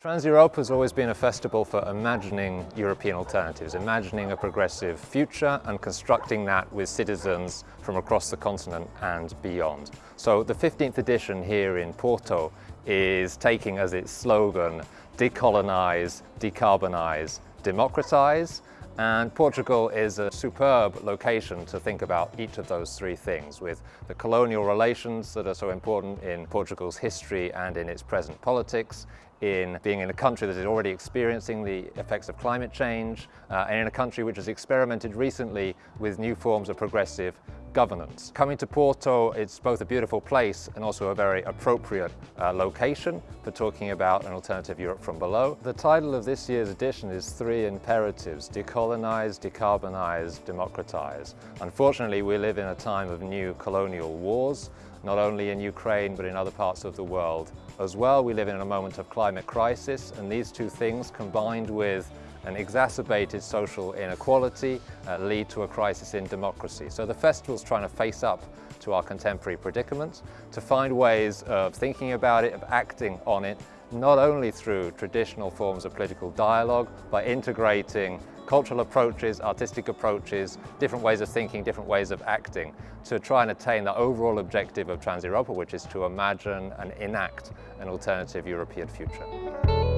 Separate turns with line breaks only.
Trans-Europe has always been a festival for imagining European alternatives, imagining a progressive future and constructing that with citizens from across the continent and beyond. So the 15th edition here in Porto is taking as its slogan, decolonize, decarbonize, democratize, and Portugal is a superb location to think about each of those three things with the colonial relations that are so important in Portugal's history and in its present politics, in being in a country that is already experiencing the effects of climate change, uh, and in a country which has experimented recently with new forms of progressive governance. Coming to Porto, it's both a beautiful place and also a very appropriate uh, location for talking about an alternative Europe from below. The title of this year's edition is Three Imperatives, Decolonize, Decarbonize, Democratize. Unfortunately, we live in a time of new colonial wars, not only in Ukraine but in other parts of the world as well. We live in a moment of climate crisis and these two things combined with and exacerbated social inequality uh, lead to a crisis in democracy. So the festival's trying to face up to our contemporary predicament, to find ways of thinking about it, of acting on it, not only through traditional forms of political dialogue, but integrating cultural approaches, artistic approaches, different ways of thinking, different ways of acting to try and attain the overall objective of Trans-Europa, which is to imagine and enact an alternative European future.